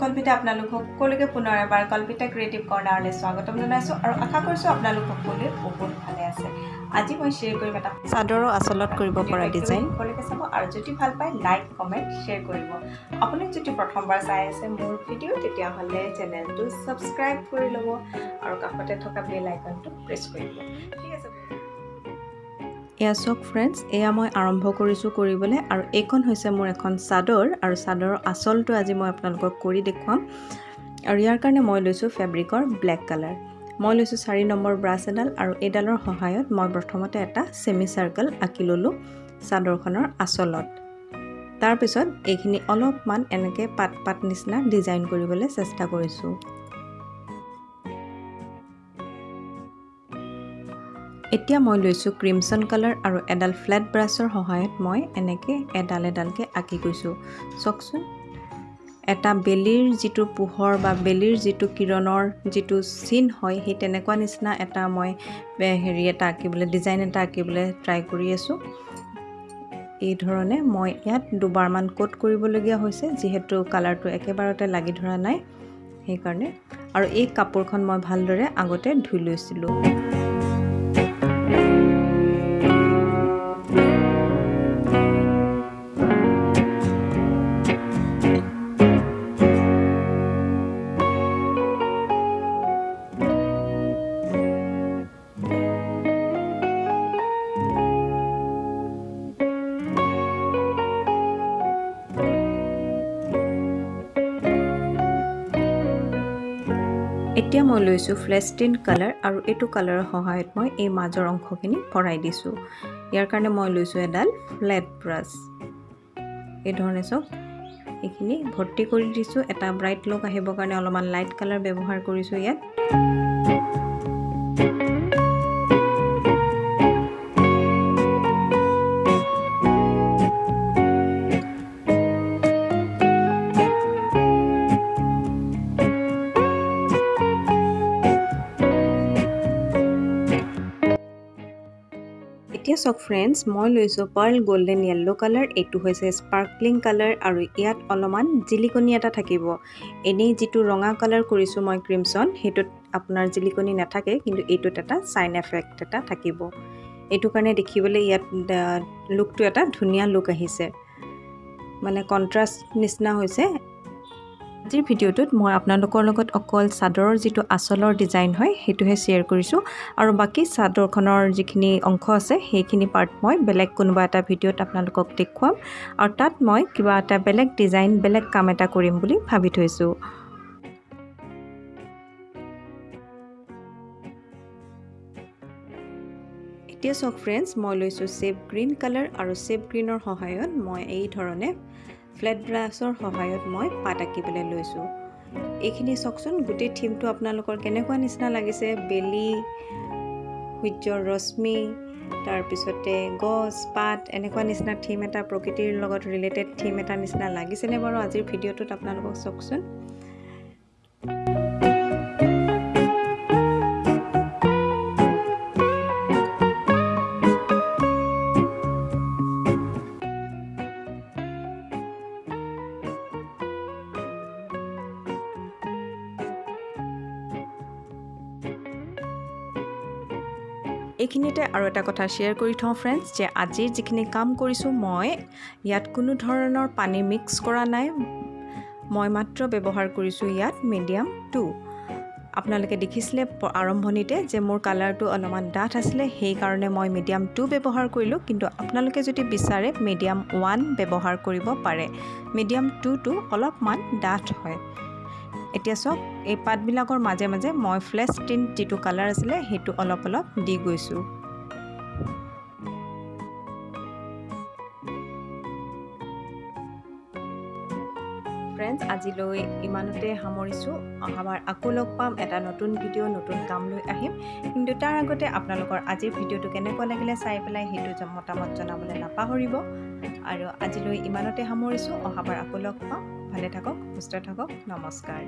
ভিডিঅ'তে আপোনালোক সকলোকে পুনৰ এবাৰ কল্পিতা ক্ৰিয়েটিভ কৰ্ণাৰলৈ স্বাগতম জনাইছোঁ আৰু আশা কৰিছোঁ আপোনালোক সকলোৱে বহুত ভালে আছে। আজি মই শ্বেয়াৰ কৰিম এটা চাদৰৰ আচলত কৰিব পৰা ডিজাইন সকলোকে চাব আৰু যদি ভাল পায় লাইক কমেণ্ট শ্বেয়াৰ কৰিব। আপুনি যদি প্ৰথমবাৰ চাই আছে মোৰ ভিডিঅ' তেতিয়াহ'লে চেনেলটো ছাবস্ক্ৰাইব কৰি ল'ব আৰু কাষতে থকা বেল আইকনটো প্ৰেছ কৰিব ঠিক আছে। এয়া চাওক ফ্ৰেণ্ডছ এয়া মই আৰম্ভ কৰিছোঁ কৰিবলৈ আৰু এইখন হৈছে মোৰ এখন চাদৰ আৰু চাদৰৰ আচলটো আজি মই আপোনালোকক কৰি দেখুৱাম। আৰু ইয়াৰ কাৰণে মই লৈছোঁ ফেব্ৰিকৰ ব্লেক কালাৰ মই লৈছোঁ চাৰি নম্বৰ ব্ৰাছ এডাল আৰু এইডালৰ সহায়ত মই প্ৰথমতে এটা ছেমি চাৰ্কেল আঁকি ল'লোঁ চাদৰখনৰ আচলত। তাৰপিছত এইখিনি অলপমান এনেকৈ পাত পাত নিচিনা ডিজাইন কৰিবলৈ চেষ্টা কৰিছোঁ। এতিয়া মই লৈছোঁ ক্ৰিমছন কালাৰ আৰু এডাল ফ্লেট ব্ৰাছৰ সহায়ত মই এনেকৈ এডাল এডালকৈ আঁকি গৈছোঁ। চাওকচোন এটা বেলিৰ যিটো পোহৰ বা বেলিৰ যিটো কিৰণৰ যিটো চিন হয় সেই তেনেকুৱা নিচিনা এটা মই হেৰি এটা আঁকিবলৈ ডিজাইন এটা আঁকিবলৈ ট্ৰাই কৰি আছোঁ। এই ধৰণে মই ইয়াত দুবাৰমান কোট কৰিবলগীয়া হৈছে যিহেতু কালাৰটো একেবাৰতে লাগি ধৰা নাই। সেইকাৰণে। আৰু এই কাপোৰখন মই ভালদৰে আগতে ধুই লৈছিলোঁ। Amen. এতিয়া মই লৈছোঁ ফ্লেষ্টিন কালাৰ আৰু এইটো কালাৰৰ সহায়ত মই এই মাজৰ অংশখিনি ভৰাই দিছোঁ। ইয়াৰ কাৰণে মই লৈছোঁ এডাল ফ্লেট ব্ৰাছ। এই ধৰণে চাওক এইখিনি ভৰ্তি কৰি দিছোঁ। এটা ব্ৰাইট লুক আহিবৰ কাৰণে অলপমান লাইট কালাৰ ব্যৱহাৰ কৰিছোঁ ইয়াত। এতিয়া চাওক ফ্ৰেণ্ডছ মই লৈছোঁ পাৰ্ল গল্ডেন য়েল্ল' কালাৰ এইটো হৈছে স্পাৰ্কলিং কালাৰ আৰু ইয়াত অলপমান জিলিকনি এটা থাকিব। এনেই যিটো ৰঙা কালাৰ কৰিছোঁ মই ক্ৰিমছন সেইটোত আপোনাৰ জিলিকনি নাথাকে কিন্তু এইটোত এটা চাইন এফেক্ট এটা থাকিব। এইটো কাৰণে দেখিবলৈ ইয়াত লুকটো এটা ধুনীয়া লুক আহিছে। মানে কণ্ট্ৰাষ্ট নিচিনা হৈছে। আজিৰ ভিডিঅ'টোত মই আপোনালোকৰ লগত অকল চাদৰৰ যিটো আচলৰ ডিজাইন হয় সেইটোহে শ্বেয়াৰ কৰিছোঁ। আৰু বাকী চাদৰখনৰ যিখিনি অংশ আছে সেইখিনি পাৰ্ট মই বেলেগ কোনোবা এটা ভিডিঅ'ত আপোনালোকক দেখুৱাম। আৰু তাত মই কিবা এটা বেলেগ ডিজাইন বেলেগ কাম এটা কৰিম বুলি ভাবি থৈছোঁ। এতিয়া চাওক ফ্ৰেণ্ডছ মই লৈছোঁ চেপ গ্ৰীণ কালাৰ আৰু চেপ গ্ৰীণৰ সহায়ত মই এই ধৰণে ফ্লেট ব্ৰাছৰ সহায়ত মই পাত আঁকিবলৈ লৈছোঁ। এইখিনি চাওকচোন গোটেই থিমটো আপোনালোকৰ কেনেকুৱা নিচিনা লাগিছে? বেলি সূৰ্যৰ ৰশ্মি তাৰপিছতে গছ পাত এনেকুৱা নিচিনা থিম এটা প্ৰকৃতিৰ লগত ৰিলেটেড থিম এটা নিচিনা লাগিছেনে বাৰু? আজিৰ ভিডিঅ'টোত আপোনালোকক চাওকচোন। এইখিনিতে আৰু এটা কথা শ্বেয়াৰ কৰি থওঁ ফ্ৰেণ্ডছ যে আজিৰ যিখিনি কাম কৰিছোঁ মই ইয়াত কোনো ধৰণৰ পানী মিক্স কৰা নাই। মই মাত্ৰ ব্যৱহাৰ কৰিছোঁ ইয়াত মিডিয়াম টু আপোনালোকে দেখিছিলে আৰম্ভণিতে যে মোৰ কালাৰটো অলপমান ডাঠ আছিলে সেইকাৰণে মই মিডিয়াম টু ব্যৱহাৰ কৰিলোঁ। কিন্তু আপোনালোকে যদি বিচাৰে মিডিয়াম ওৱান ব্যৱহাৰ কৰিব পাৰে। মিডিয়াম টুটো অলপমান ডাঠ হয়। এতিয়া চাওক এই পাতবিলাকৰ মাজে মাজে মই ফ্লেছ টিন যিটো কালাৰ আছিলে সেইটো অলপ অলপ দি গৈছোঁ। ফ্ৰেণ্ডছ আজিলৈ ইমানতে সামৰিছোঁ। অহাবাৰ আকৌ লগ পাম। এটা নতুন ভিডিঅ' নতুন কাম লৈ আহিম। কিন্তু তাৰ আগতে আপোনালোকৰ আজিৰ ভিডিঅ'টো কেনেকুৱা লাগিলে চাই পেলাই সেইটো মতামত জনাবলৈ নাপাহৰিব। আৰু আজিলৈ ইমানতে সামৰিছোঁ। অহাবাৰ আকৌ লগ পাম। ভালে থাকক সুস্থ থাকক। নমস্কাৰ।